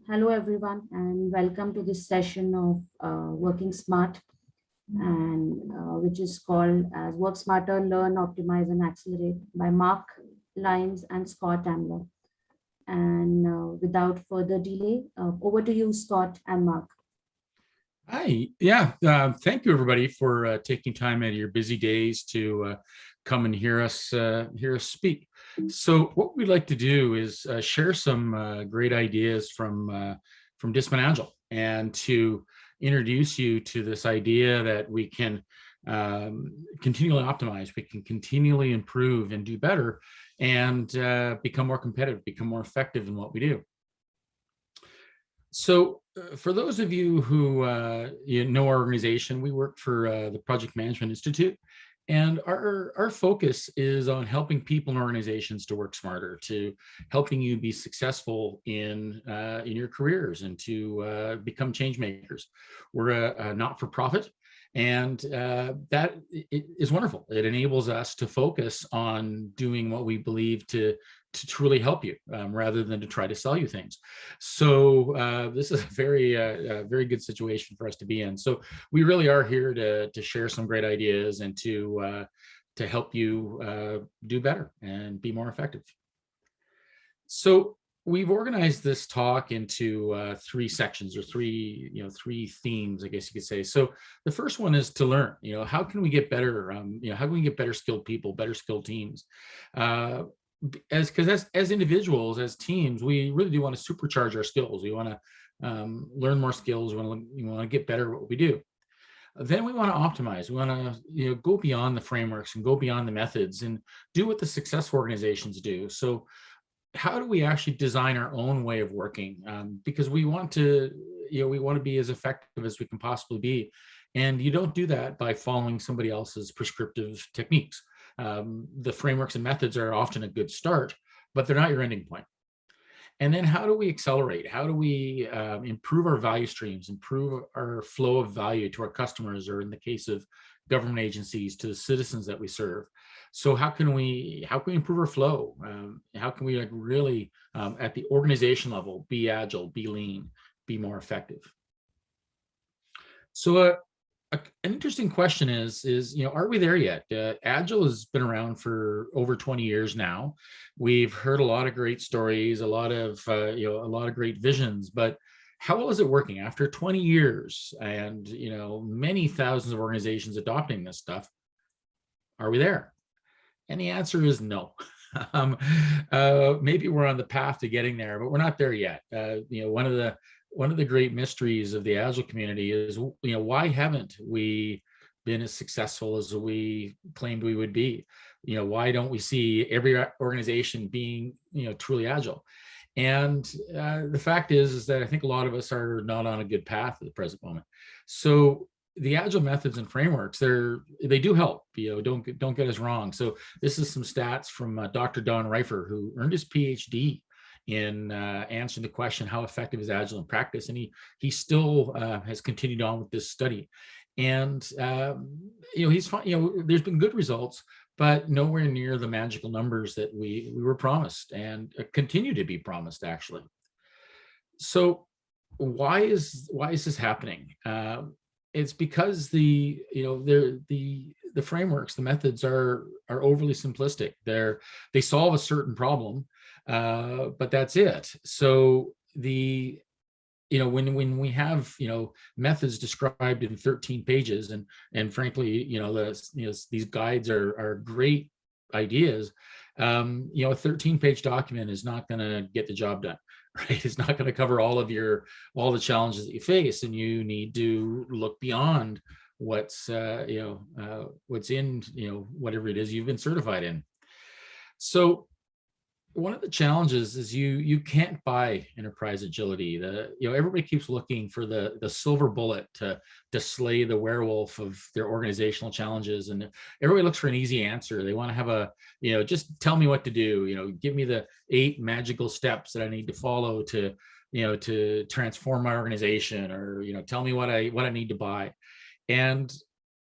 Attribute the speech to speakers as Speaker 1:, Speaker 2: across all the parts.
Speaker 1: Hello, everyone, and welcome to this session of uh, Working Smart, and uh, which is called as Work Smarter, Learn, Optimize, and Accelerate by Mark Lines and Scott Ambler. And uh, without further delay, uh, over to you, Scott and Mark.
Speaker 2: Hi, yeah, uh, thank you everybody for uh, taking time out of your busy days to come and hear us hear us speak. So what we'd like to do is uh, share some uh, great ideas from from Discipline Agile and to introduce you to this idea that we can um, continually optimize, we can continually improve and do better and become more competitive, become more effective in what we do. So uh, for those of you who uh, you know our organization, we work for uh, the Project Management Institute, and our, our focus is on helping people and organizations to work smarter, to helping you be successful in, uh, in your careers and to uh, become change makers. We're a, a not-for-profit, and uh, that is wonderful. It enables us to focus on doing what we believe to to truly help you um, rather than to try to sell you things. So uh, this is a very, uh, a very good situation for us to be in. So we really are here to, to share some great ideas and to, uh, to help you uh, do better and be more effective. So we've organized this talk into uh, three sections or three, you know, three themes, I guess you could say. So the first one is to learn, you know, how can we get better, um, you know, how can we get better skilled people, better skilled teams? As because as, as individuals, as teams, we really do want to supercharge our skills. We want to um, learn more skills. We want to, we want to get better at what we do. Then we want to optimize. We want to you know, go beyond the frameworks and go beyond the methods and do what the successful organizations do. So how do we actually design our own way of working? Um, because we want to, you know, we want to be as effective as we can possibly be. And you don't do that by following somebody else's prescriptive techniques. Um, the frameworks and methods are often a good start, but they're not your ending point. And then how do we accelerate? How do we um, improve our value streams, improve our flow of value to our customers, or in the case of government agencies, to the citizens that we serve? So how can we how can we improve our flow? Um, how can we like really um, at the organization level be agile, be lean, be more effective? So uh, an interesting question is, is, you know, are we there yet? Uh, Agile has been around for over 20 years now. We've heard a lot of great stories, a lot of, uh, you know, a lot of great visions, but how well is it working after 20 years and, you know, many thousands of organizations adopting this stuff? Are we there? And the answer is no. um, uh, maybe we're on the path to getting there, but we're not there yet. Uh, you know, one of the one of the great mysteries of the agile community is you know why haven't we been as successful as we claimed we would be? You know why don't we see every organization being you know truly agile? And uh, the fact is is that i think a lot of us are not on a good path at the present moment. So the agile methods and frameworks they're they do help you know don't don't get us wrong. So this is some stats from uh, dr don reifer who earned his phd in uh, answering the question, how effective is Agile in practice? And he, he still uh, has continued on with this study. And, um, you know, he's, fine, you know, there's been good results, but nowhere near the magical numbers that we, we were promised and uh, continue to be promised actually. So why is, why is this happening? Uh, it's because the, you know, the, the, the frameworks, the methods are, are overly simplistic. They're, they solve a certain problem, uh, but that's it. So the you know when when we have you know methods described in 13 pages and and frankly you know the you know these guides are are great ideas um you know a 13 page document is not going to get the job done right it's not going to cover all of your all the challenges that you face and you need to look beyond what's uh you know uh what's in you know whatever it is you've been certified in so one of the challenges is you you can't buy enterprise agility. The you know everybody keeps looking for the the silver bullet to to slay the werewolf of their organizational challenges and everybody looks for an easy answer. They want to have a you know just tell me what to do you know give me the eight magical steps that i need to follow to you know to transform my organization or you know tell me what i what i need to buy. And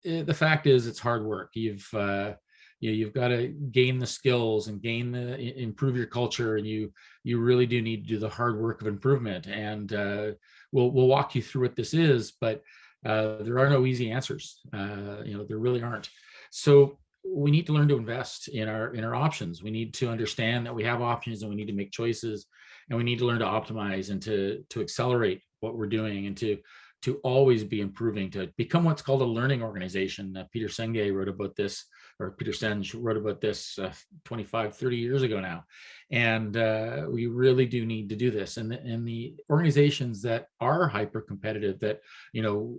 Speaker 2: eh, the fact is it's hard work. You've uh you know, you've got to gain the skills and gain the improve your culture, and you you really do need to do the hard work of improvement. And uh, we'll we'll walk you through what this is, but uh, there are no easy answers. Uh, you know, there really aren't. So we need to learn to invest in our in our options. We need to understand that we have options and we need to make choices, and we need to learn to optimize and to to accelerate what we're doing and to to always be improving to become what's called a learning organization. Uh, Peter Senge wrote about this, or Peter Senge wrote about this uh, 25, 30 years ago now. And uh, we really do need to do this. And the, and the organizations that are hyper competitive that, you know,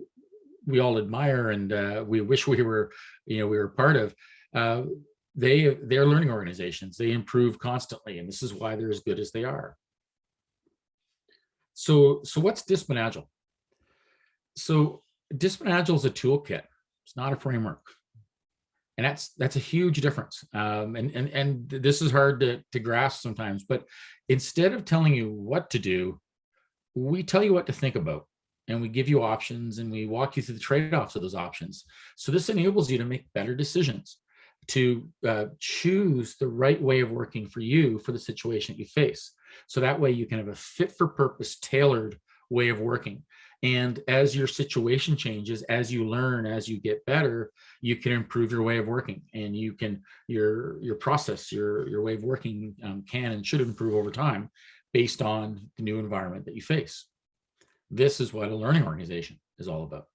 Speaker 2: we all admire and uh, we wish we were, you know, we were part of, uh, they, they're learning organizations. They improve constantly. And this is why they're as good as they are. So, so what's Discipline Agile? So Discipline Agile is a toolkit. It's not a framework. And that's that's a huge difference. Um, and, and, and this is hard to, to grasp sometimes, but instead of telling you what to do, we tell you what to think about and we give you options and we walk you through the trade-offs of those options. So this enables you to make better decisions, to uh, choose the right way of working for you for the situation that you face. So that way you can have a fit for purpose, tailored way of working. And as your situation changes, as you learn, as you get better, you can improve your way of working and you can, your, your process, your, your way of working um, can and should improve over time based on the new environment that you face. This is what a learning organization is all about.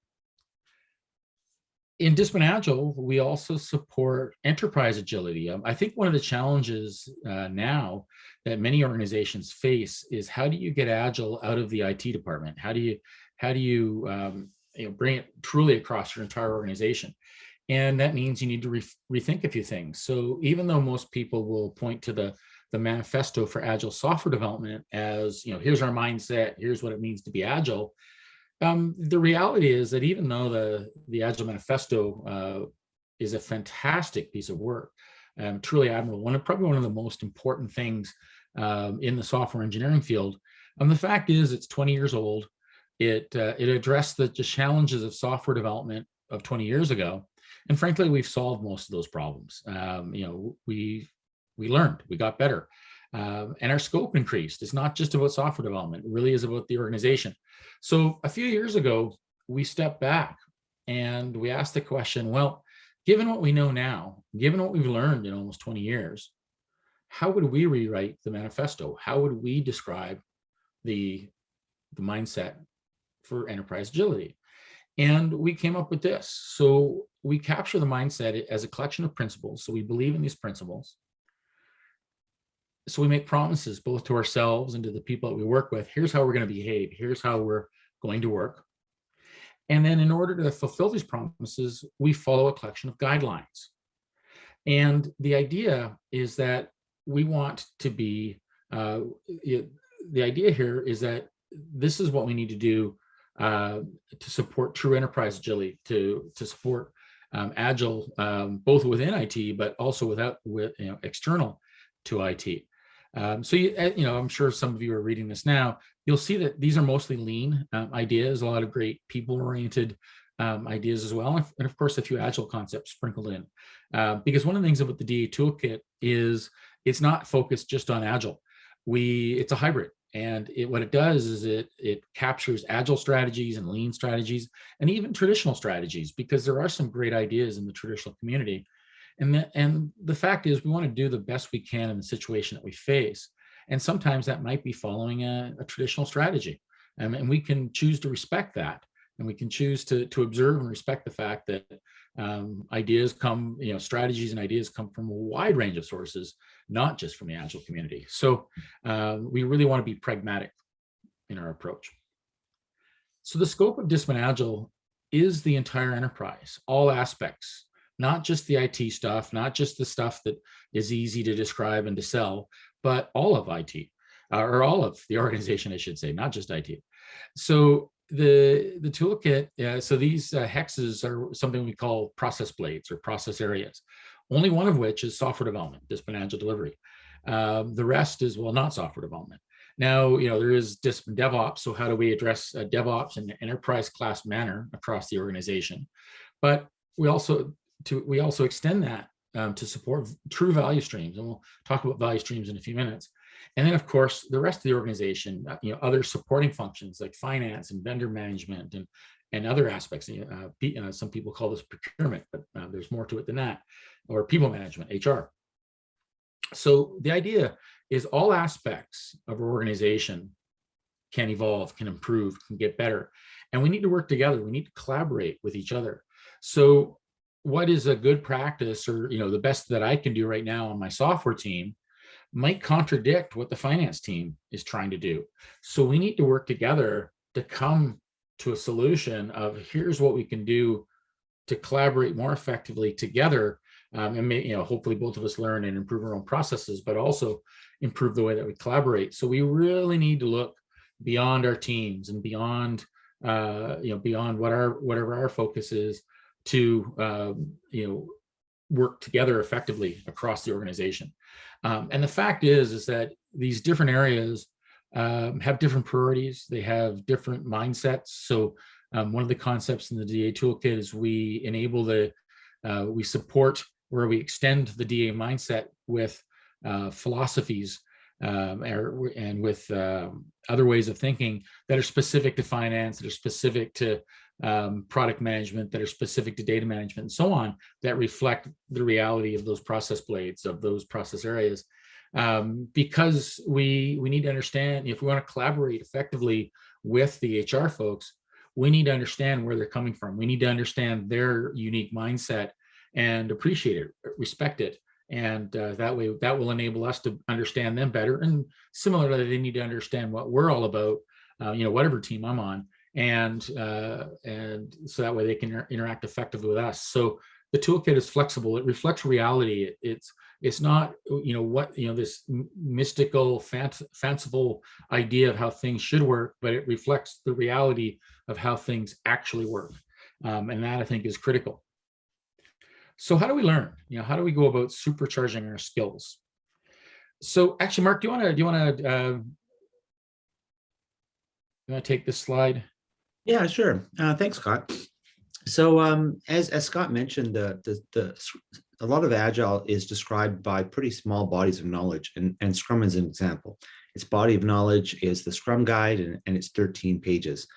Speaker 2: In Discipline Agile, we also support enterprise agility. Um, I think one of the challenges uh, now that many organizations face is how do you get Agile out of the IT department? How do you how do you, um, you know, bring it truly across your entire organization? And that means you need to re rethink a few things. So even though most people will point to the the manifesto for agile software development as, you know, here's our mindset, here's what it means to be agile. Um, the reality is that even though the, the Agile Manifesto uh, is a fantastic piece of work, um, truly admirable, one of probably one of the most important things um, in the software engineering field. Um, the fact is it's 20 years old. It, uh, it addressed the, challenges of software development of 20 years ago. And frankly, we've solved most of those problems. Um, you know, we we learned, we got better. Um, and our scope increased. It's not just about software development, it really is about the organization. So a few years ago, we stepped back and we asked the question, well, given what we know now, given what we've learned in almost 20 years, how would we rewrite the manifesto? How would we describe the, the mindset for enterprise agility? And we came up with this. So we capture the mindset as a collection of principles. So we believe in these principles so we make promises both to ourselves and to the people that we work with. Here's how we're going to behave. Here's how we're going to work. And then in order to fulfill these promises, we follow a collection of guidelines. And the idea is that we want to be, uh, the idea here is that this is what we need to do uh, to support true enterprise agility, to, to support um, agile, um, both within IT, but also without with you know, external to IT. Um, so, you, eh, you know, I'm sure some of you are reading this now, you'll see that these are mostly lean um, ideas, a lot of great people-oriented um, ideas as well. And of course, a few agile concepts sprinkled in. Uh, because one of the things about the DA toolkit is it's not focused just on agile. We, it's a hybrid. And it, what it does is it, it captures agile strategies and lean strategies and even traditional strategies, because there are some great ideas in the traditional community and the, and the fact is we want to do the best we can in the situation that we face. And sometimes that might be following a, a traditional strategy. Um, and we can choose to respect that. And we can choose to, to observe and respect the fact that um, ideas come, you know, strategies and ideas come from a wide range of sources, not just from the Agile community. So um, we really want to be pragmatic in our approach. So the scope of Discipline Agile is the entire enterprise, all aspects, not just the IT stuff, not just the stuff that is easy to describe and to sell, but all of IT, uh, or all of the organization, I should say, not just IT. So the, the toolkit, uh, so these uh, hexes are something we call process blades or process areas, only one of which is software development, discipline agile delivery. Um, the rest is, well, not software development. Now, you know, there is discipline DevOps. So how do we address uh, DevOps in an enterprise class manner across the organization? But we also to we also extend that um, to support true value streams. And we'll talk about value streams in a few minutes. And then, of course, the rest of the organization, uh, you know, other supporting functions like finance and vendor management and and other aspects. Uh, uh, some people call this procurement, but uh, there's more to it than that, or people management, HR. So the idea is all aspects of our organization can evolve, can improve, can get better. And we need to work together. We need to collaborate with each other. So what is a good practice or you know the best that I can do right now on my software team might contradict what the finance team is trying to do. So we need to work together to come to a solution of here's what we can do to collaborate more effectively together um, and may, you know hopefully both of us learn and improve our own processes but also improve the way that we collaborate. So we really need to look beyond our teams and beyond uh, you know beyond what our whatever our focus is to um, you know work together effectively across the organization. Um, and the fact is is that these different areas um, have different priorities. They have different mindsets. So um, one of the concepts in the DA toolkit is we enable the, uh, we support where we extend the DA mindset with uh, philosophies um, er, and with um, other ways of thinking that are specific to finance, that are specific to um, product management, that are specific to data management and so on, that reflect the reality of those process blades, of those process areas um, because we we need to understand if we want to collaborate effectively with the HR folks, we need to understand where they're coming from. We need to understand their unique mindset and appreciate it, respect it. And uh, that way, that will enable us to understand them better. And similarly, they need to understand what we're all about, uh, you know, whatever team I'm on. And uh, and so that way they can inter interact effectively with us. So the toolkit is flexible. It reflects reality. It, it's it's not you know what you know this mystical fanciful idea of how things should work but it reflects the reality of how things actually work um, and that i think is critical so how do we learn you know how do we go about supercharging our skills so actually mark do you want to do you want to uh, you want to take this slide
Speaker 3: yeah sure. Uh, thanks scott. So um, as, as Scott mentioned, the, the, the a lot of agile is described by pretty small bodies of knowledge and, and scrum is an example. Its body of knowledge is the scrum guide and, and it's 13 pages.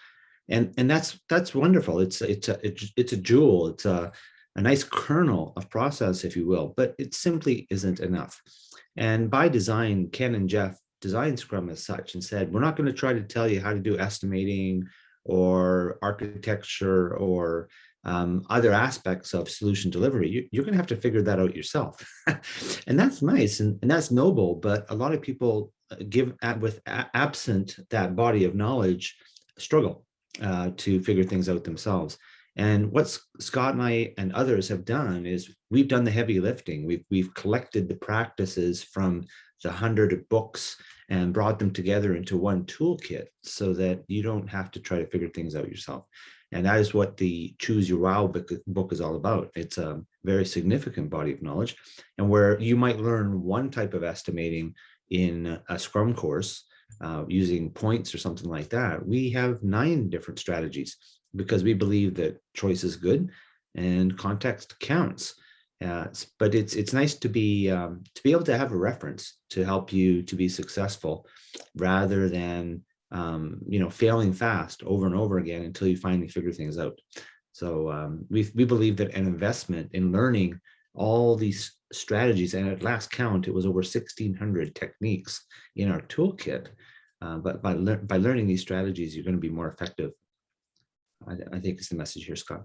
Speaker 3: And and that's that's wonderful. It's it's a it's a jewel. It's a, a nice kernel of process if you will but it simply isn't enough. And by design ken and jeff designed scrum as such and said we're not going to try to tell you how to do estimating or architecture or um, other aspects of solution delivery, you, are going to have to figure that out yourself. and that's nice and, and that's noble, but a lot of people uh, give with absent that body of knowledge struggle uh, to figure things out themselves. And what Scott and I and others have done is we've done the heavy lifting. We've, we've collected the practices from the hundred books and brought them together into one toolkit so that you don't have to try to figure things out yourself. And that is what the Choose Your Wow book, is all about. It's a very significant body of knowledge and where you might learn one type of estimating in a Scrum course uh, using points or something like that. We have nine different strategies because we believe that choice is good and context counts. Uh, but it's it's nice to be um, to be able to have a reference to help you to be successful rather than um, you know, failing fast over and over again until you finally figure things out. So um, we, we believe that an investment in learning all these strategies, and at last count, it was over 1600 techniques in our toolkit. Uh, but by, le by learning these strategies, you're going to be more effective. I, I think is the message here, Scott.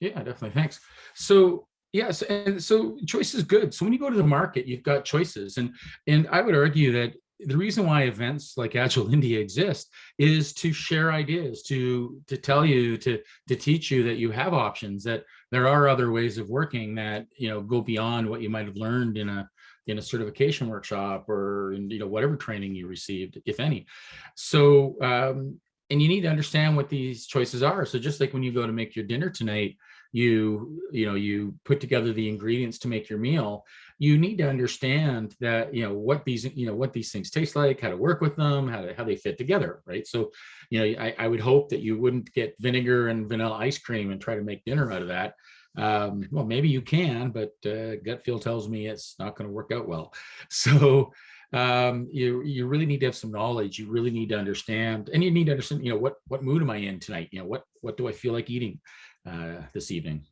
Speaker 2: Yeah, definitely. Thanks. So Yes, and so choice is good. So when you go to the market, you've got choices, and and I would argue that the reason why events like Agile India exist is to share ideas, to to tell you, to to teach you that you have options, that there are other ways of working that you know go beyond what you might have learned in a in a certification workshop or in, you know whatever training you received, if any. So um, and you need to understand what these choices are. So just like when you go to make your dinner tonight, you you know you put together the ingredients to make your meal you need to understand that you know what these you know what these things taste like how to work with them how to how they fit together right so you know I, I would hope that you wouldn't get vinegar and vanilla ice cream and try to make dinner out of that Um, well, maybe you can, but uh, gut feel tells me it's not going to work out well. So um, you you really need to have some knowledge. You really need to understand, and you need to understand, you know, what what mood am I in tonight? You know, what what do I feel like eating uh, this evening?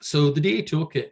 Speaker 2: So the DA toolkit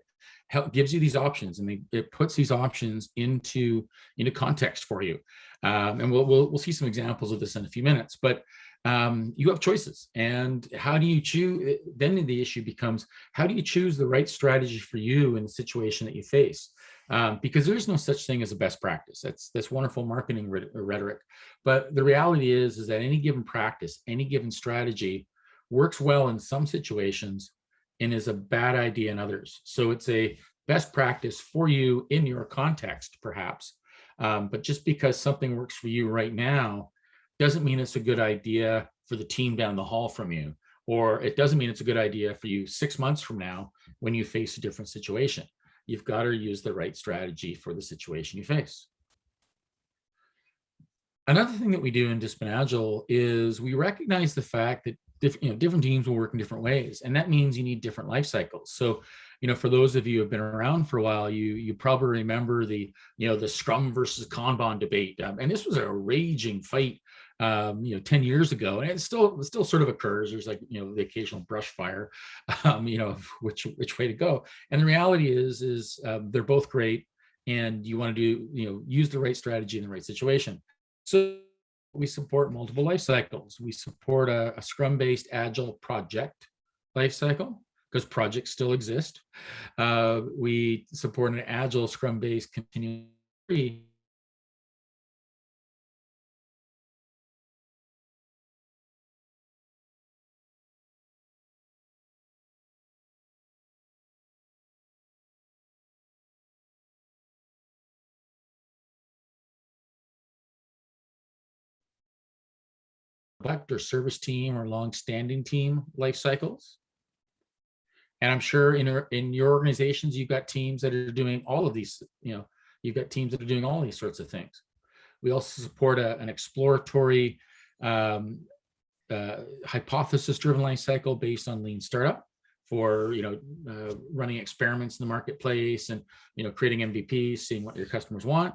Speaker 2: help, gives you these options, and they, it puts these options into into context for you. Um, and we'll, we'll we'll see some examples of this in a few minutes, but um, you have choices. And how do you choose? Then the issue becomes, how do you choose the right strategy for you in the situation that you face? um, because there's no such thing as a best practice. That's that's wonderful marketing rhetoric, but the reality is is that any given practice, any given strategy, works well in some situations and is a bad idea in others. So it's a best practice for you in your context, perhaps. Um, but just because something works for you right now doesn't mean it's a good idea for the team down the hall from you, or it doesn't mean it's a good idea for you six months from now when you face a different situation you've got to use the right strategy for the situation you face. Another thing that we do in Discipline Agile is we recognize the fact that different, you know, different teams will work in different ways. And that means you need different life cycles. So, you know, for those of you who have been around for a while, you you probably remember the, you know, the Scrum versus Kanban debate. Um, and this was a raging fight um, you know, 10 years ago, and it still it still sort of occurs. There's like, you know, the occasional brush fire, um, you know, which which way to go. And the reality is, is um, they're both great, and you want to do, you know, use the right strategy in the right situation. So we support multiple life cycles. We support a, a Scrum-based Agile project life cycle because projects still exist. Uh, we support an Agile Scrum-based continuous or service team or long-standing team life cycles. And I'm sure in, in your organizations, you've got teams that are doing all of these, you know, you've got teams that are doing all these sorts of things. We also support a, an exploratory um, uh, hypothesis-driven life cycle based on lean startup for, you know, uh, running experiments in the marketplace and, you know, creating MVPs, seeing what your customers want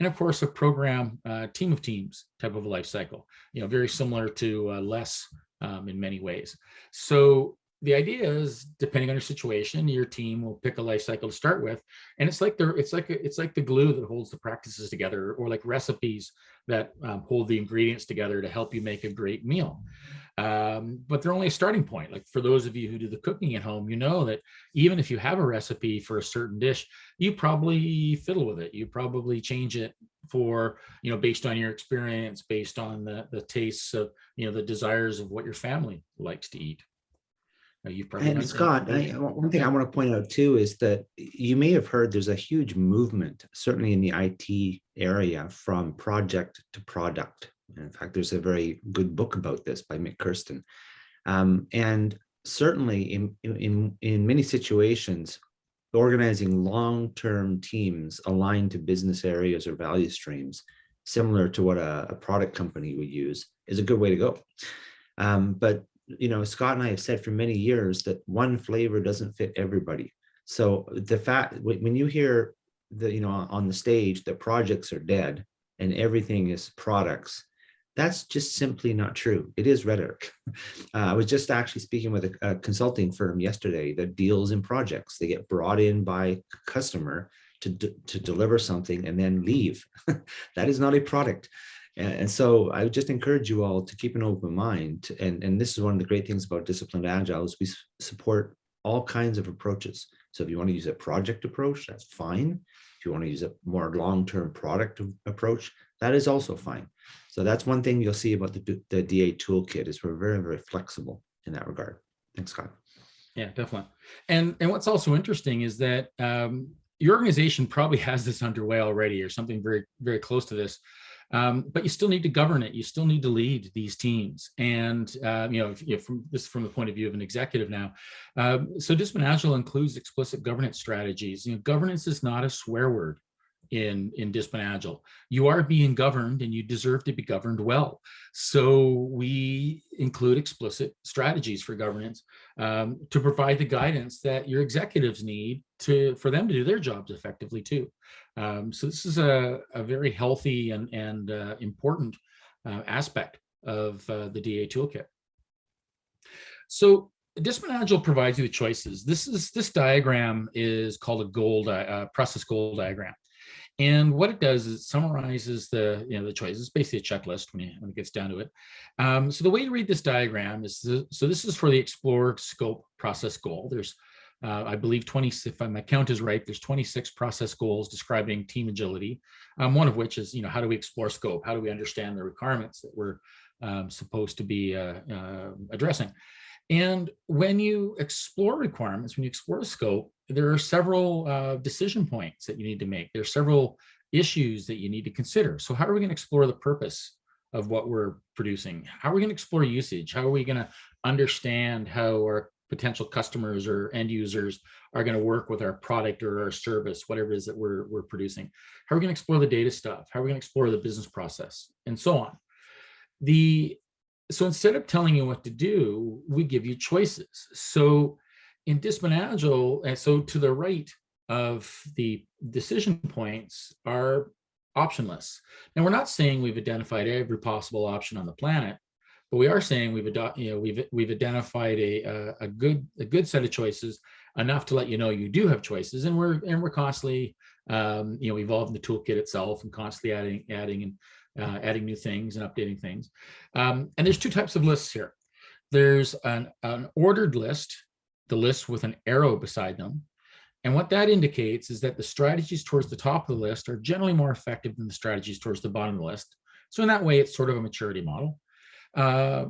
Speaker 2: and of course a program uh, team of teams type of life cycle, you know, very similar to uh, LeSS um, in many ways. So the idea is depending on your situation, your team will pick a life cycle to start with. And it's like the it's like it's like the glue that holds the practices together or like recipes that um, hold the ingredients together to help you make a great meal. Um, but they're only a starting point. Like for those of you who do the cooking at home, you know that even if you have a recipe for a certain dish, you probably fiddle with it. You probably change it for, you know, based on your experience, based on the, the tastes of, you know, the desires of what your family likes to eat.
Speaker 3: You've probably and Scott, I, one thing I want to point out too is that you may have heard there's a huge movement, certainly in the IT area, from project to product. In fact, there's a very good book about this by Mik Kersten. Um, and certainly in, in, in many situations, organizing long-term teams aligned to business areas or value streams, similar to what a, a product company would use, is a good way to go. Um, but you know, Scott and I have said for many years that one flavor doesn't fit everybody. So the fact when you hear the you know on the stage that projects are dead and everything is products, that's just simply not true. It is rhetoric. Uh, I was just actually speaking with a, a, consulting firm yesterday that deals in projects. They get brought in by customer to, to deliver something and then leave. that is not a product. And, so I would just encourage you all to keep an open mind. And, and this is one of the great things about disciplined agile is we support all kinds of approaches. So if you want to use a project approach, that's fine. If you want to use a more long-term product approach, that is also fine. So that's one thing you'll see about the, the DA toolkit is we're very, very flexible in that regard. Thanks, Scott.
Speaker 2: Yeah, definitely. And, and what's also interesting is that um, your organization probably has this underway already or something very, very close to this. Um, but you still need to govern it. You still need to lead these teams. And, uh, you know, if, if from this from the point of view of an executive now. Um, so Discipline Agile includes explicit governance strategies. You know, governance is not a swear word in in Discipline Agile. You are being governed and you deserve to be governed well. So we include explicit strategies for governance um, to provide the guidance that your executives need to for them to do their jobs effectively too. Um, so this is a, a very healthy and, and uh, important uh, aspect of uh, the DA toolkit. So Discipline Agile provides you with choices. This is this diagram is called a goal uh, process goal diagram. And what it does is it summarizes the, you know, the choices, it's basically a checklist when, you, when it gets down to it. Um, so the way to read this diagram is, the, so this is for the explore scope process goal. There's, uh, I believe 20, if my count is right, there's 26 process goals describing team agility. Um, one of which is, you know, how do we explore scope? How do we understand the requirements that we're um, supposed to be uh, uh, addressing? And when you explore requirements, when you explore scope, there are several uh, decision points that you need to make. There are several issues that you need to consider. So how are we going to explore the purpose of what we're producing? How are we going to explore usage? How are we going to understand how our potential customers or end users are going to work with our product or our service, whatever it is that we're, we're producing? How are we going to explore the data stuff? How are we going to explore the business process and so on? The so instead of telling you what to do, we give you choices. So in Discipline Agile, and so to the right of the decision points are optionless. Now we're not saying we've identified every possible option on the planet, but we are saying we've you know we've we've identified a, a, a good a good set of choices enough to let you know you do have choices, and we're and we're constantly um, you know evolving the toolkit itself and constantly adding adding and uh, adding new things and updating things. Um, and there's two types of lists here. There's an, an ordered list, the list with an arrow beside them. And what that indicates is that the strategies towards the top of the list are generally more effective than the strategies towards the bottom of the list. So in that way, it's sort of a maturity model. Uh,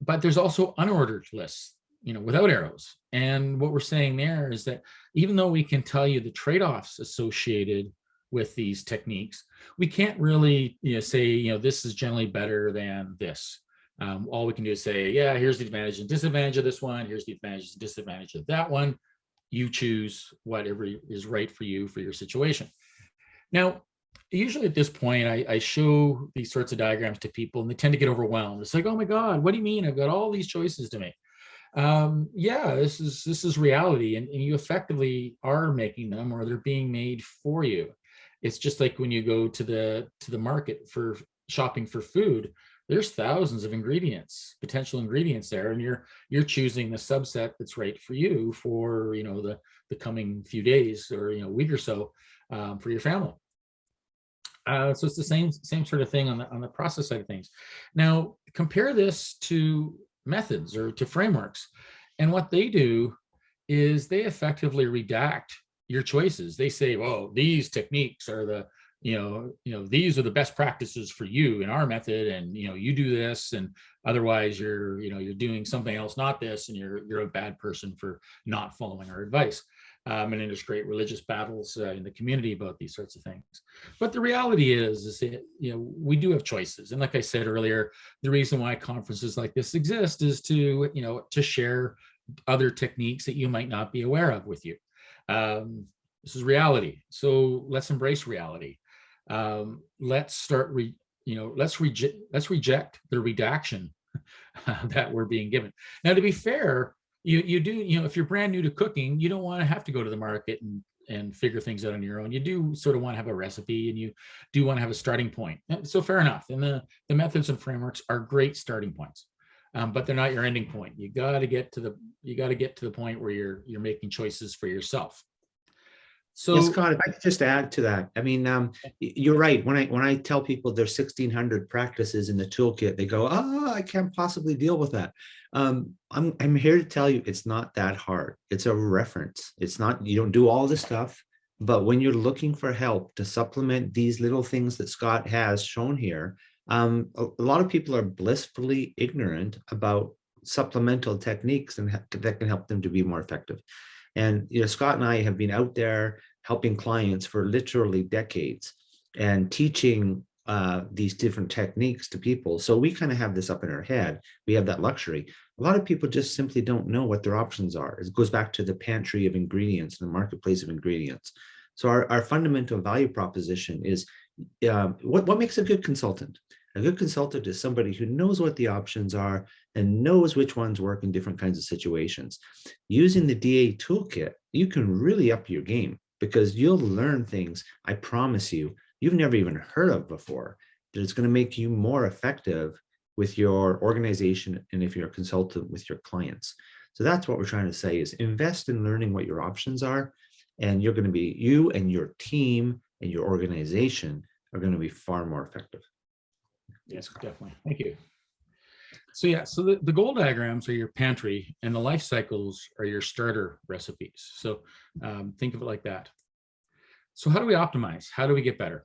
Speaker 2: but there's also unordered lists, you know, without arrows. And what we're saying there is that even though we can tell you the trade-offs associated with these techniques, we can't really you know, say, you know, this is generally better than this. Um, all we can do is say, yeah, here's the advantage and disadvantage of this one. Here's the advantage and disadvantage of that one. You choose whatever is right for you for your situation. Now, usually at this point, I, I, show these sorts of diagrams to people and they tend to get overwhelmed. It's like, oh my God, what do you mean? I've got all these choices to make. Um, yeah, this is this is reality and, and you effectively are making them or they're being made for you. It's just like when you go to the to the market for shopping for food, there's thousands of ingredients, potential ingredients there, and you're you're choosing the subset that's right for you for you know the the coming few days or you know week or so um, for your family. Uh, so it's the same same sort of thing on the on the process side of things. Now compare this to methods or to frameworks, and what they do is they effectively redact your choices. They say, well, these techniques are the, you know, you know, these are the best practices for you in our method. And, you know, you do this and otherwise you're, you know, you're doing something else, not this, and you're, you're a bad person for not following our advice. Um, and there's great religious battles uh, in the community about these sorts of things. But the reality is, is that, you know, we do have choices. And like I said earlier, the reason why conferences like this exist is to, you know, to share other techniques that you might not be aware of with you. Um, this is reality. So let's embrace reality. Um, let's start, re, you know, let's reject, let's reject the redaction that we're being given. Now, to be fair, you you do, you know, if you're brand new to cooking, you don't want to have to go to the market and and figure things out on your own. You do sort of want to have a recipe and you do want to have a starting point. So fair enough. And the, the methods and frameworks are great starting points. Um, but they're not your ending point. You got to get to the you got to get to the point where you're you're making choices for yourself.
Speaker 3: So yes, Scott, if I could just add to that, I mean, um, you're right. When I when I tell people there's 1,600 practices in the toolkit, they go, "Oh, I can't possibly deal with that." Um, I'm I'm here to tell you, it's not that hard. It's a reference. It's not you don't do all this stuff, but when you're looking for help to supplement these little things that Scott has shown here, um, a, a lot of people are blissfully ignorant about supplemental techniques and that can help them to be more effective. And you know, Scott and I have been out there helping clients for literally decades and teaching uh, these different techniques to people. So we kind of have this up in our head. We have that luxury. A lot of people just simply don't know what their options are. It goes back to the pantry of ingredients and the marketplace of ingredients. So our, our fundamental value proposition is um, what, what makes a good consultant? A good consultant is somebody who knows what the options are and knows which ones work in different kinds of situations. Using the DA toolkit, you can really up your game because you'll learn things, I promise you, you've never even heard of before, that it's going to make you more effective with your organization and if you're a consultant with your clients. So that's what we're trying to say is invest in learning what your options are and you're going to be, you and your team and your organization are going to be far more effective.
Speaker 2: Yes, definitely. Thank you. So yeah, so the, the goal diagrams are your pantry and the life cycles are your starter recipes. So um, think of it like that. So how do we optimize? How do we get better?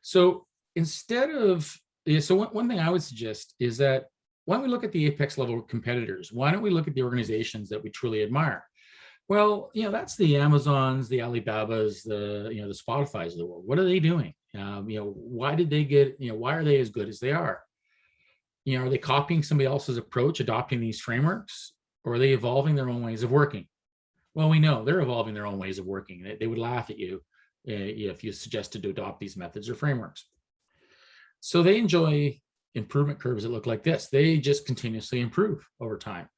Speaker 2: So instead of, yeah, so one, one thing I would suggest is that why don't we look at the apex level competitors? Why don't we look at the organizations that we truly admire? Well, you know, that's the Amazons, the Alibabas, the, you know, the Spotify's of the world. What are they doing? Um, you know, why did they get, you know, why are they as good as they are? You know, are they copying somebody else's approach, adopting these frameworks, or are they evolving their own ways of working? Well, we know they're evolving their own ways of working. They, they would laugh at you uh, if you suggested to adopt these methods or frameworks. So they enjoy improvement curves that look like this. They just continuously improve over time.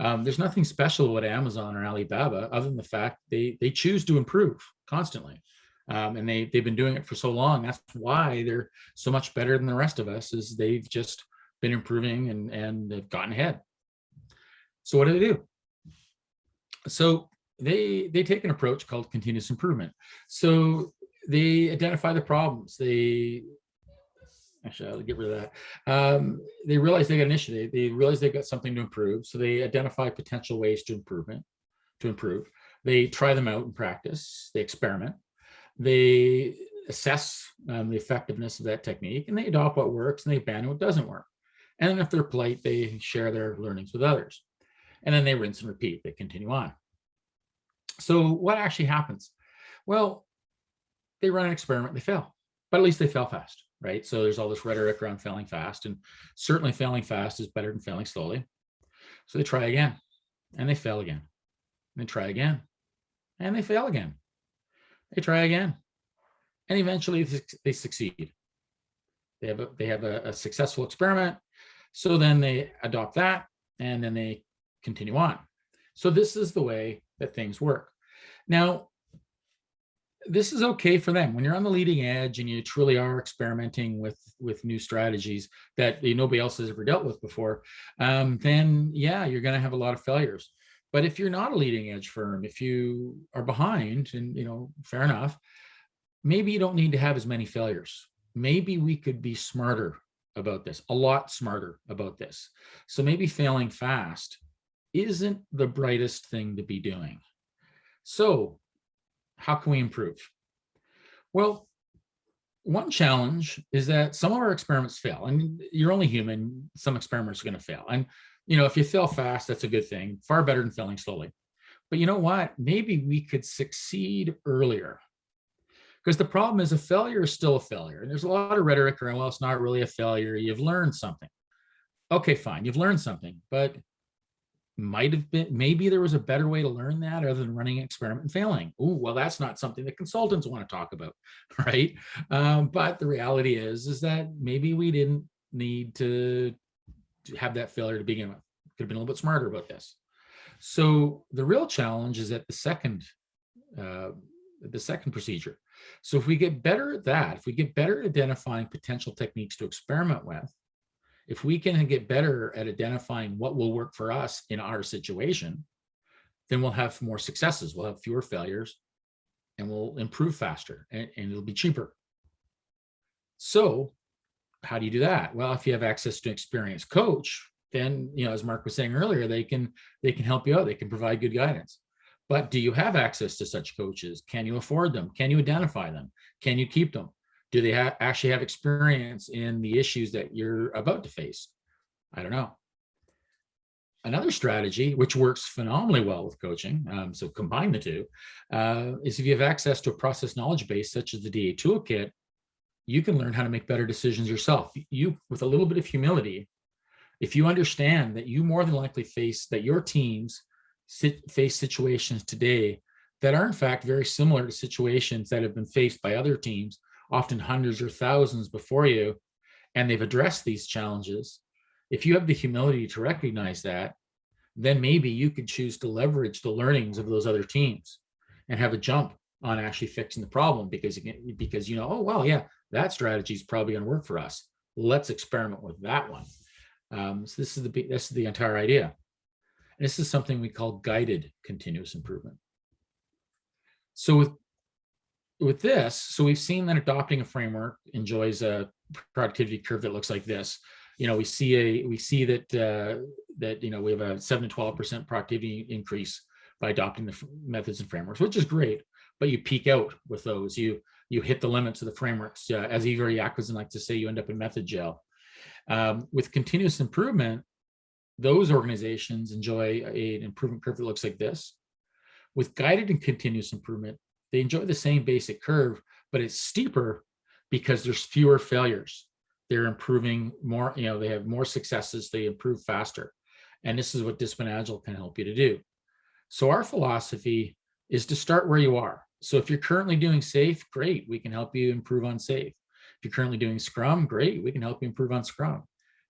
Speaker 2: Um, there's nothing special about Amazon or Alibaba other than the fact they they choose to improve constantly. Um, and they, they've been doing it for so long. That's why they're so much better than the rest of us is they've just been improving and, and they've gotten ahead. So what do they do? So they, they take an approach called continuous improvement. So they identify the problems. They, actually I'll get rid of that. Um, they realize they got an issue. They, they realize they've got something to improve. So they identify potential ways to improvement, to improve. They try them out in practice. They experiment they assess um, the effectiveness of that technique and they adopt what works and they abandon what doesn't work. And then if they're polite, they share their learnings with others. And then they rinse and repeat, they continue on. So what actually happens? Well, they run an experiment, they fail, but at least they fail fast, right? So there's all this rhetoric around failing fast and certainly failing fast is better than failing slowly. So they try again and they fail again. And they try again and they fail again they try again. And eventually they succeed. They have a, they have a, a successful experiment. So then they adopt that and then they continue on. So this is the way that things work. Now, this is okay for them when you're on the leading edge and you truly are experimenting with with new strategies that nobody else has ever dealt with before um, then yeah you're going to have a lot of failures but if you're not a leading edge firm, if you are behind and, you know, fair enough, maybe you don't need to have as many failures. Maybe we could be smarter about this, a lot smarter about this. So maybe failing fast isn't the brightest thing to be doing. So how can we improve? Well, one challenge is that some of our experiments fail. and you're only human, some experiments are going to fail. And you know, if you fail fast, that's a good thing, far better than failing slowly. But you know what? Maybe we could succeed earlier. Because the problem is a failure is still a failure. And there's a lot of rhetoric around, well, it's not really a failure. You've learned something. Okay, fine. You've learned something, but might have been, maybe there was a better way to learn that other than running an experiment and failing. Oh, well, that's not something that consultants want to talk about, right? Um, but the reality is, is that maybe we didn't need to have that failure to begin with. Could have been a little bit smarter about this. So the real challenge is at the second, uh, the second procedure. So if we get better at that, if we get better at identifying potential techniques to experiment with, if we can get better at identifying what will work for us in our situation, then we'll have more successes, we'll have fewer failures, and we'll improve faster, and, and it'll be cheaper. So how do you do that? Well, if you have access to an experienced coach, then, you know, as Mark was saying earlier, they can, they can help you out. They can provide good guidance. But do you have access to such coaches? Can you afford them? Can you identify them? Can you keep them? Do they ha actually have experience in the issues that you're about to face? I don't know. Another strategy, which works phenomenally well with coaching, um, so combine the two, uh, is if you have access to a process knowledge base, such as the DA Toolkit, you can learn how to make better decisions yourself. You, with a little bit of humility, if you understand that you more than likely face that your teams sit, face situations today that are in fact very similar to situations that have been faced by other teams, often hundreds or thousands before you, and they've addressed these challenges. If you have the humility to recognize that, then maybe you could choose to leverage the learnings of those other teams and have a jump on actually fixing the problem because again, because you know, oh well, yeah, that strategy is probably going to work for us. Let's experiment with that one. Um, so this is the this is the entire idea. This is something we call guided continuous improvement. So with with this, so we've seen that adopting a framework enjoys a productivity curve that looks like this. You know, we see a we see that uh, that you know we have a seven to twelve percent productivity increase by adopting the methods and frameworks, which is great. But you peak out with those. You you hit the limits of the frameworks. Uh, as Ivar Jacobson likes to say, you end up in method jail. Um, with continuous improvement, those organizations enjoy an improvement curve that looks like this. With guided and continuous improvement, they enjoy the same basic curve, but it's steeper because there's fewer failures. They're improving more, you know, they have more successes, they improve faster. And this is what Discipline Agile can help you to do. So our philosophy is to start where you are. So if you're currently doing SAFe, great, we can help you improve on SAFe. If you're currently doing Scrum, great, we can help you improve on Scrum.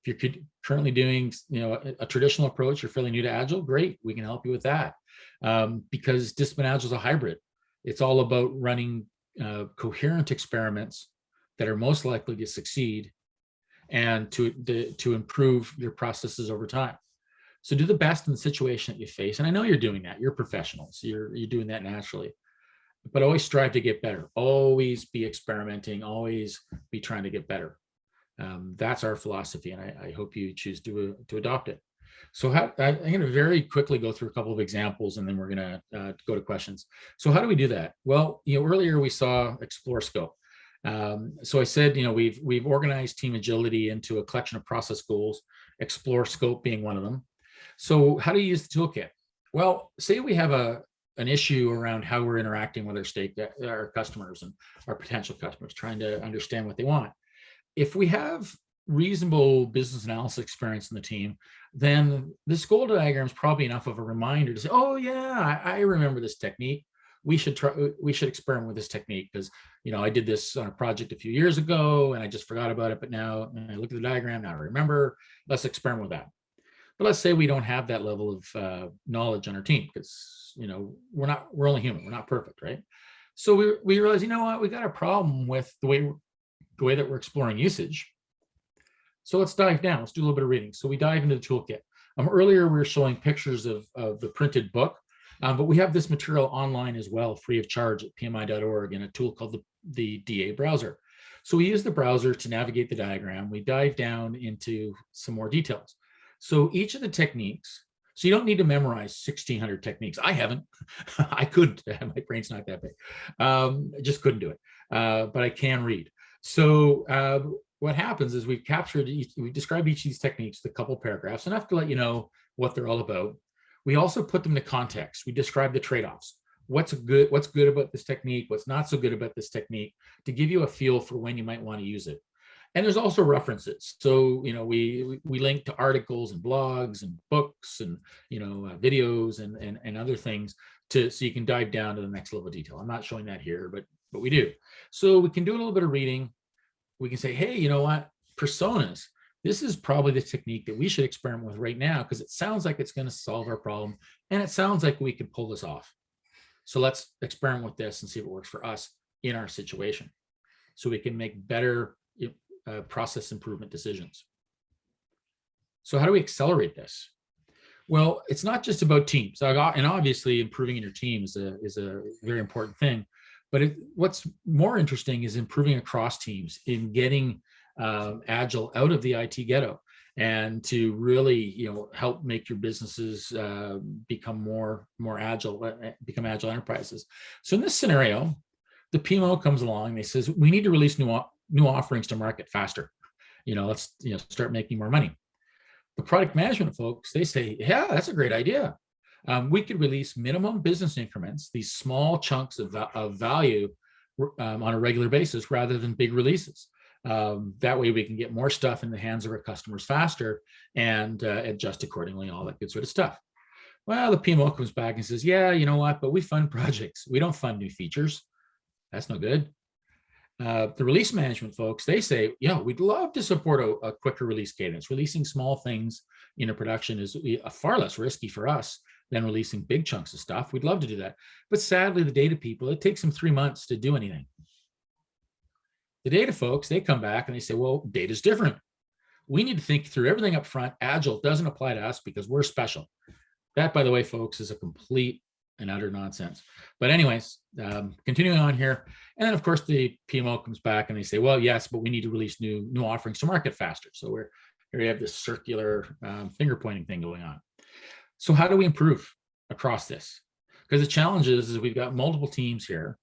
Speaker 2: If you're currently doing, you know, a, a traditional approach, you're fairly new to Agile, great, we can help you with that. Um, because Discipline Agile is a hybrid. It's all about running uh, coherent experiments that are most likely to succeed and to, to, to improve your processes over time. So do the best in the situation that you face. And I know you're doing that. You're professionals. You're, you're doing that naturally. But always strive to get better. Always be experimenting. Always be trying to get better. Um, that's our philosophy, and I, I hope you choose to, uh, to adopt it. So how, I, am going to very quickly go through a couple of examples, and then we're going to uh, go to questions. So how do we do that? Well, you know, earlier we saw Explore Scope. Um, so I said, you know, we've we've organized team agility into a collection of process goals, Explore Scope being one of them. So how do you use the toolkit? Well, say we have a an issue around how we're interacting with our stake, our customers and our potential customers, trying to understand what they want if we have reasonable business analysis experience in the team, then this goal diagram is probably enough of a reminder to say, oh yeah, I, I remember this technique. We should try, we should experiment with this technique because, you know, I did this on a project a few years ago and I just forgot about it. But now I look at the diagram, now I remember, let's experiment with that. But let's say we don't have that level of uh, knowledge on our team because, you know, we're not, we're only human, we're not perfect, right? So we, we realize, you know what, we got a problem with the way the way that we're exploring usage. So let's dive down. Let's do a little bit of reading. So we dive into the toolkit. Um, earlier, we were showing pictures of, of the printed book, um, but we have this material online as well, free of charge at pmi.org in a tool called the, the DA browser. So we use the browser to navigate the diagram. We dive down into some more details. So each of the techniques, so you don't need to memorize 1600 techniques. I haven't, I couldn't, my brain's not that big. Um, I just couldn't do it, uh, but I can read. So uh, what happens is we've captured, each, we describe each of these techniques, the couple paragraphs, enough to let you know what they're all about. We also put them to context. We describe the trade-offs. What's good, what's good about this technique, what's not so good about this technique, to give you a feel for when you might want to use it. And there's also references. So, you know, we we link to articles and blogs and books and, you know, uh, videos and, and, and other things to so you can dive down to the next level of detail. I'm not showing that here, but but we do. So we can do a little bit of reading. We can say, hey, you know what? Personas. This is probably the technique that we should experiment with right now because it sounds like it's going to solve our problem. And it sounds like we could pull this off. So let's experiment with this and see if it works for us in our situation. So we can make better uh, process improvement decisions. So how do we accelerate this? Well, it's not just about teams. And obviously improving in your team is a, is a very important thing. But it, what's more interesting is improving across teams in getting um, Agile out of the IT ghetto and to really, you know, help make your businesses uh, become more, more agile, uh, become agile enterprises. So in this scenario, the PMO comes along and they says, we need to release new, new offerings to market faster. You know, let's, you know, start making more money. The product management folks, they say, yeah, that's a great idea um, we could release minimum business increments, these small chunks of, of value um, on a regular basis rather than big releases. Um, that way we can get more stuff in the hands of our customers faster and uh, adjust accordingly, all that good sort of stuff. Well, the PMO comes back and says, yeah, you know what, but we fund projects. We don't fund new features. That's no good. Uh, the release management folks, they say, yeah, we'd love to support a, a quicker release cadence. Releasing small things in a production is uh, far less risky for us than releasing big chunks of stuff. We'd love to do that. But sadly, the data people, it takes them three months to do anything. The data folks, they come back and they say, well, data's different. We need to think through everything up front. Agile doesn't apply to us because we're special. That, by the way, folks, is a complete and utter nonsense. But anyways, um, continuing on here. And then of course the PMO comes back and they say, well, yes, but we need to release new new offerings to market faster. So we're here we have this circular um, finger pointing thing going on. So how do we improve across this? Because the challenge is, is we've got multiple teams here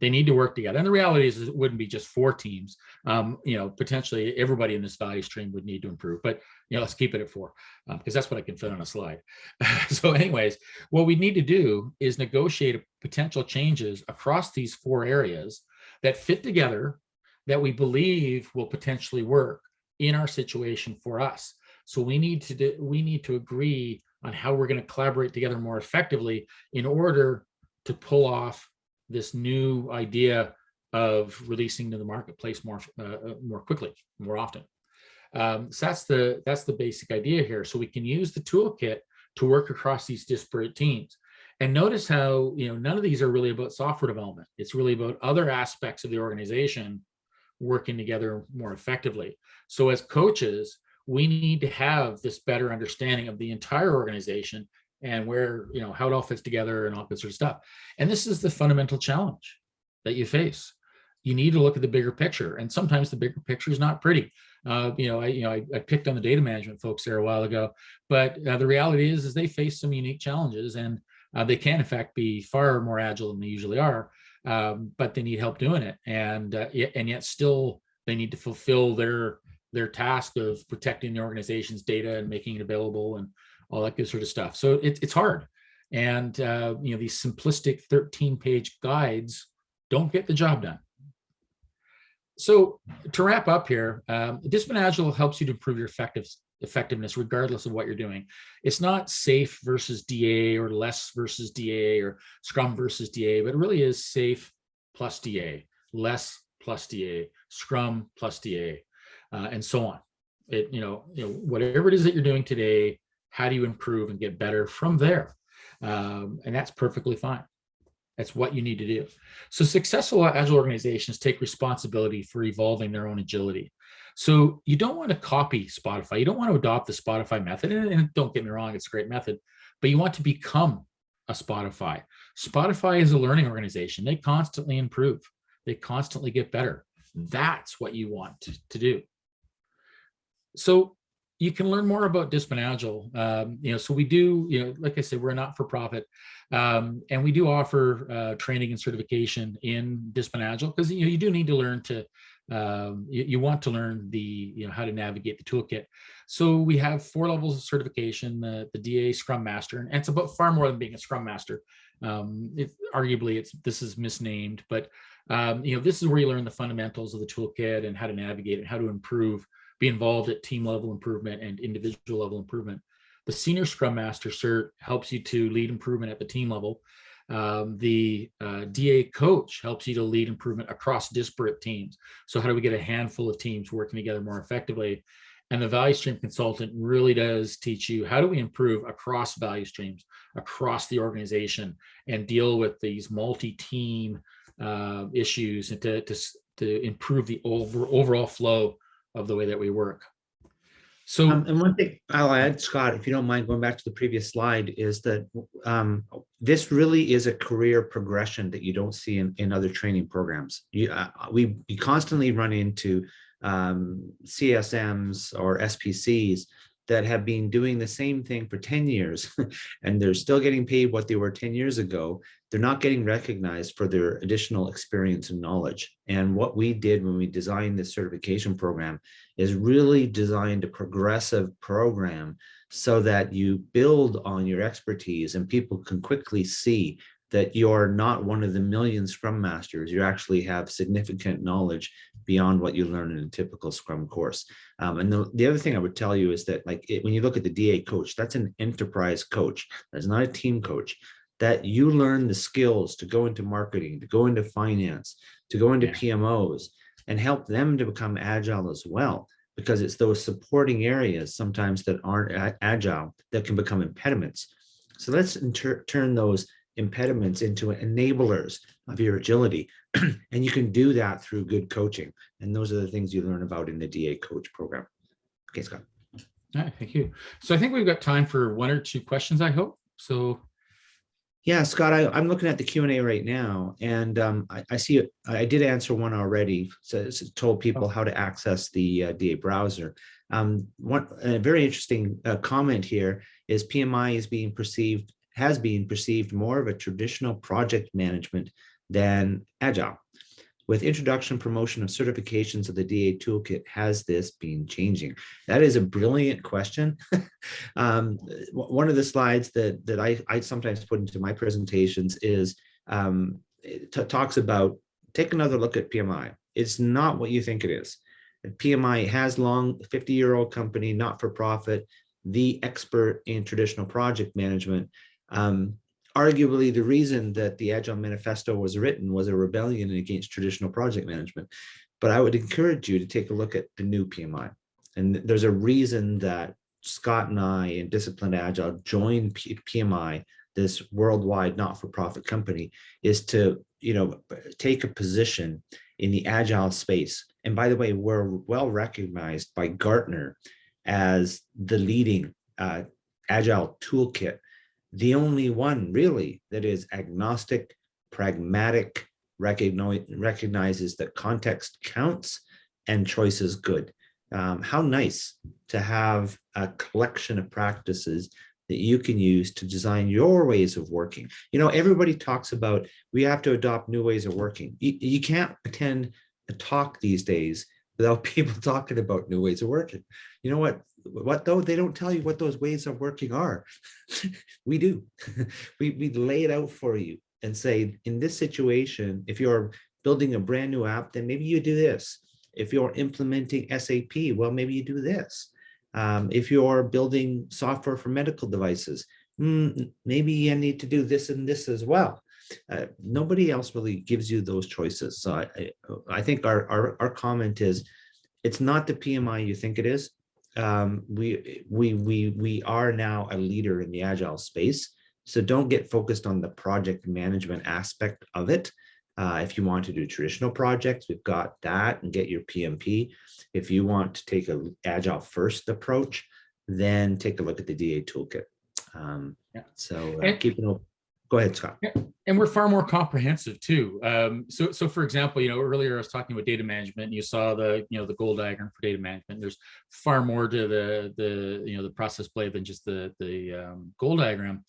Speaker 2: they need to work together. And the reality is, it wouldn't be just four teams. Um, you know, potentially everybody in this value stream would need to improve. But you know, let's keep it at four because um, that's what I can fit on a slide. so, anyways, what we need to do is negotiate potential changes across these four areas that fit together that we believe will potentially work in our situation for us. So we need to do, we need to agree on how we're going to collaborate together more effectively in order to pull off this new idea of releasing to the marketplace more uh, uh, more quickly, more often. Um, so that's the that's the basic idea here. So we can use the toolkit to work across these disparate teams. And notice how you know none of these are really about software development. It's really about other aspects of the organization working together more effectively. So as coaches, we need to have this better understanding of the entire organization and where, you know, how it all fits together and all that sort of stuff. And this is the fundamental challenge that you face. You need to look at the bigger picture. And sometimes the bigger picture is not pretty. Uh, you know, I, you know, I, I, picked on the data management folks there a while ago, but uh, the reality is, is they face some unique challenges and uh, they can in fact be far more agile than they usually are, um, but they need help doing it. And, uh, and yet still they need to fulfill their, their task of protecting the organization's data and making it available and all that good sort of stuff. So it, it's hard. And, uh, you know, these simplistic 13 page guides don't get the job done. So to wrap up here, um, Discipline Agile helps you to improve your effective, effectiveness regardless of what you're doing. It's not SAFe versus DA or LeSS versus DA or Scrum versus DA, but it really is SAFe plus DA, LeSS plus DA, Scrum plus DA, uh, and so on. It, you know, you know, whatever it is that you're doing today, how do you improve and get better from there? Um, and that's perfectly fine. That's what you need to do. So successful agile organizations take responsibility for evolving their own agility. So you don't want to copy Spotify. You don't want to adopt the Spotify method. And, don't get me wrong, it's a great method, but you want to become a Spotify. Spotify is a learning organization. They constantly improve. They constantly get better. That's what you want to do. So you can learn more about Discipline Agile. Um, you know, so we do, you know, like I said, we're a not for profit, um, and we do offer uh, training and certification in Discipline Agile because you know you do need to learn to, um, you, you, want to learn the, you know, how to navigate the toolkit. So we have four levels of certification: the, the DA Scrum Master, and it's about far more than being a Scrum Master. Um, it, arguably, it's this is misnamed, but um, you know, this is where you learn the fundamentals of the toolkit and how to navigate and how to improve be involved at team level improvement and individual level improvement. The senior scrum master cert helps you to lead improvement at the team level. Um, the uh, DA coach helps you to lead improvement across disparate teams. So how do we get a handful of teams working together more effectively? And the value stream consultant really does teach you how do we improve across value streams, across the organization and deal with these multi-team uh, issues and to, to, to improve the over, overall flow of the way that we work. So,
Speaker 3: um, and one thing I'll add, Scott, if you don't mind going back to the previous slide, is that um, this really is a career progression that you don't see in, in other training programs. You, uh, we, we constantly run into um, CSMs or SPCs that have been doing the same thing for 10 years and they're still getting paid what they were 10 years ago, they're not getting recognized for their additional experience and knowledge. And what we did when we designed this certification program is really designed a progressive program so that you build on your expertise and people can quickly see that you're not one of the million Scrum Masters. You actually have significant knowledge beyond what you learn in a typical Scrum course. Um, and the, the other thing I would tell you is that like it, when you look at the DA coach, that's an enterprise coach. That's not a team coach. That you learn the skills to go into marketing, to go into finance, to go into
Speaker 2: Yeah.
Speaker 3: PMOs, and help them to become agile as well. Because it's those supporting areas sometimes that aren't agile that can become impediments. So let's turn those impediments into enablers of your agility. and you can do that through good coaching. And those are the things you learn about in the DA coach program. Okay, Scott.
Speaker 2: All right, thank you. So I think we've got time for one or two questions, I hope. So,
Speaker 3: Yeah, Scott, I, I'm looking at the Q and A right now, and um, I, I see. I did answer one already. So it's told people how to access the uh, DA browser. Um, one a very interesting uh, comment here is PMI is being perceived has been perceived more of a traditional project management than agile. With introduction promotion of certifications of the DA toolkit, has this been changing? That is a brilliant question. um, one of the slides that that I, I sometimes put into my presentations is um, talks about take another look at PMI. It's not what you think it is. PMI has long 50 year old company, not for profit, the expert in traditional project management. Um, arguably, the reason that the Agile Manifesto was written was a rebellion against traditional project management. But I would encourage you to take a look at the new PMI. And there's a reason that Scott and I and Disciplined Agile joined P- PMI, this worldwide not-for-profit company, is to you know take a position in the agile space. And by the way, we're well recognized by Gartner as the leading uh, agile toolkit, the only one really that is agnostic, pragmatic, recognize, recognizes that context counts and choice is good. Um, how nice to have a collection of practices that you can use to design your ways of working. You know, everybody talks about we have to adopt new ways of working. You, you can't attend a talk these days without people talking about new ways of working. You know what? What though? They don't tell you what those ways of working are. we do. we, we lay it out for you and say, in this situation, if you're building a brand new app, then maybe you do this. If you're implementing SAP, well, maybe you do this. Um, if you're building software for medical devices, mm, maybe you need to do this and this as well. Uh, nobody else really gives you those choices. So I, I, I think our, our, our comment is, it's not the PMI you think it is. Um, we, we, we, we are now a leader in the agile space. So don't get focused on the project management aspect of it. Uh, if you want to do traditional projects, we've got that and get your PMP. If you want to take a agile first approach, then take a look at the DA toolkit. Um,
Speaker 2: Yeah.
Speaker 3: So uh,
Speaker 2: And-
Speaker 3: keep it. op- Go ahead, Scott.
Speaker 2: and we're far more comprehensive too. Um, so, so for example, you know, earlier I was talking about data management. And you saw the, you know, the goal diagram for data management. There's far more to the, the, you know, the process blade than just the, the um, goal diagram.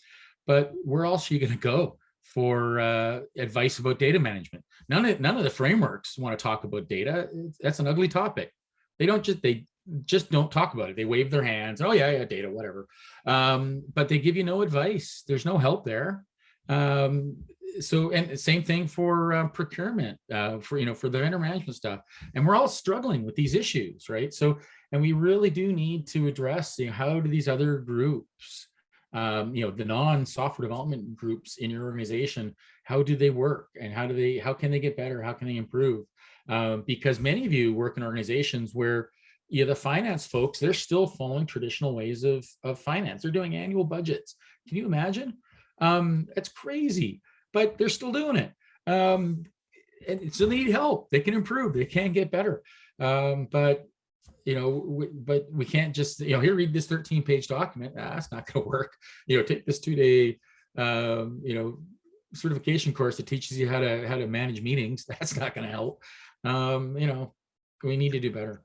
Speaker 2: But where else are you going to go for uh, advice about data management? None of none of the frameworks want to talk about data. That's an ugly topic. They don't just they just don't talk about it. They wave their hands. Oh yeah, yeah, data, whatever. Um, but they give you no advice. There's no help there. Um, so and same thing for uh, procurement uh, for you know for the vendor management stuff. And we're all struggling with these issues right? So and we really do need to address you know, how do these other groups um, you know the non-software development groups in your organization how do they work? And how do they how can they get better? How can they improve? Um, because many of you work in organizations where you know, the finance folks they're still following traditional ways of of finance. They're doing annual budgets. Can you imagine um, it's crazy but they're still doing it. Um, and so they need help. They can improve. They can get better. Um, but you know, we, but we can't just you know here read this 13 page document. That's not going to work. You know, take this two day um, you know certification course that teaches you how to how to manage meetings. That's not going to help. Um, you know, we need to do better.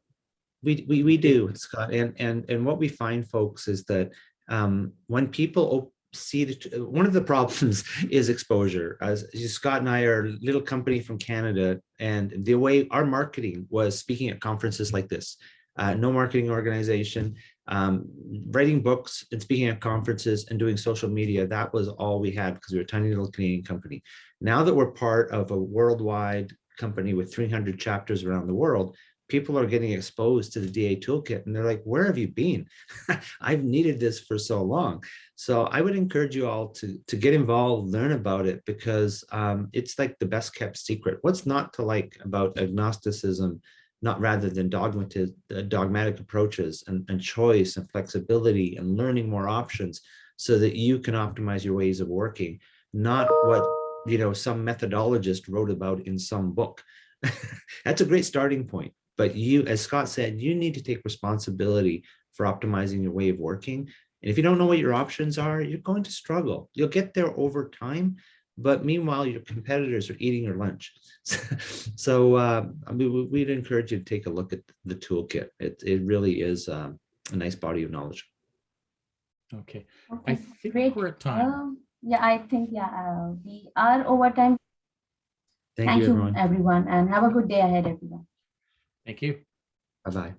Speaker 3: We, we, we do, Scott. And, and, and what we find, folks, is that um, when people op- see the, one of the problems is exposure. As Scott and I are a little company from Canada, and the way our marketing was speaking at conferences like this. Uh, no marketing organization. Um, writing books and speaking at conferences and doing social media, that was all we had because we were a tiny little Canadian company. Now that we're part of a worldwide company with 300 chapters around the world, people are getting exposed to the DA toolkit and they're like, where have you been? I've needed this for so long. So I would encourage you all to, to get involved, learn about it because um, it's like the best kept secret. What's not to like about agnosticism, not rather than dogmatic, dogmatic approaches and, and choice and flexibility and learning more options so that you can optimize your ways of working, not what you know some methodologist wrote about in some book. That's a great starting point. But you, as Scott said, you need to take responsibility for optimizing your way of working. And if you don't know what your options are, you're going to struggle. You'll get there over time. But meanwhile, your competitors are eating your lunch. so uh, I mean, we'd encourage you to take a look at the toolkit. It, it really is um, a nice body of knowledge.
Speaker 2: Okay, I
Speaker 4: Okay,
Speaker 2: think
Speaker 4: great.
Speaker 2: we're at time.
Speaker 4: Um, yeah, I think, yeah, uh, we are over time.
Speaker 3: Thank,
Speaker 4: Thank
Speaker 3: you,
Speaker 4: you,
Speaker 3: everyone.
Speaker 4: everyone, and have a good day ahead, everyone.
Speaker 2: Thank you.
Speaker 3: Bye-bye.